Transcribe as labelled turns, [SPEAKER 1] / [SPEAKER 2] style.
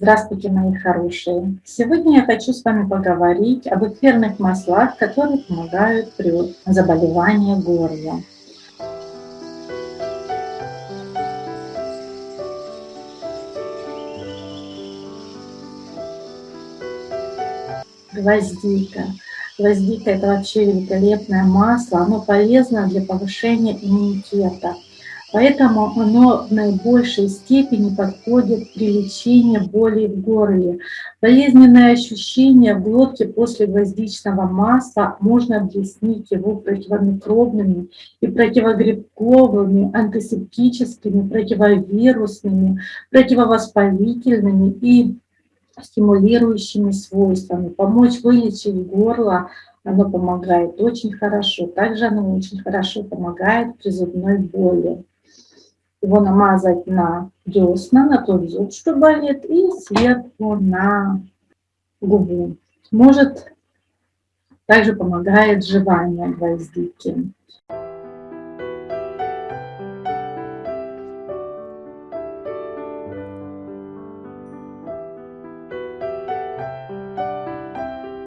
[SPEAKER 1] Здравствуйте, мои хорошие! Сегодня я хочу с вами поговорить об эфирных маслах, которые помогают при заболевании горла. Гвоздика. Гвоздика – это вообще великолепное масло, оно полезно для повышения иммунитета. Поэтому оно в наибольшей степени подходит при лечении боли в горле. Болезненное ощущение в глотке после гвоздичного масла можно объяснить его противомикробными и противогрибковыми, антисептическими, противовирусными, противовоспалительными и стимулирующими свойствами. Помочь вылечить горло оно помогает очень хорошо. Также оно очень хорошо помогает при зубной боли его намазать на десна, на тот зуб, что болит, и сверху на губу. Может, также помогает жевание гвоздики.